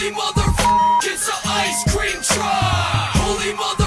Holy mother, it's a ice cream truck. Holy mother.